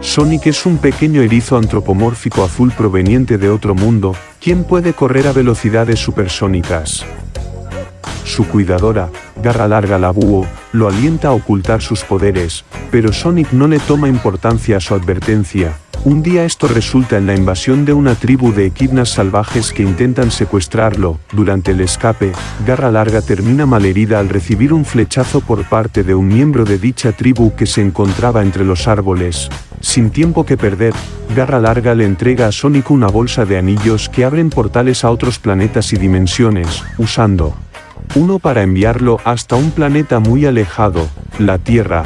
Sonic es un pequeño erizo antropomórfico azul proveniente de otro mundo, quien puede correr a velocidades supersónicas. Su cuidadora, Garra Larga la lo alienta a ocultar sus poderes, pero Sonic no le toma importancia a su advertencia. Un día esto resulta en la invasión de una tribu de equidnas salvajes que intentan secuestrarlo. Durante el escape, Garra Larga termina malherida al recibir un flechazo por parte de un miembro de dicha tribu que se encontraba entre los árboles. Sin tiempo que perder, Garra Larga le entrega a Sonic una bolsa de anillos que abren portales a otros planetas y dimensiones, usando uno para enviarlo hasta un planeta muy alejado, la Tierra,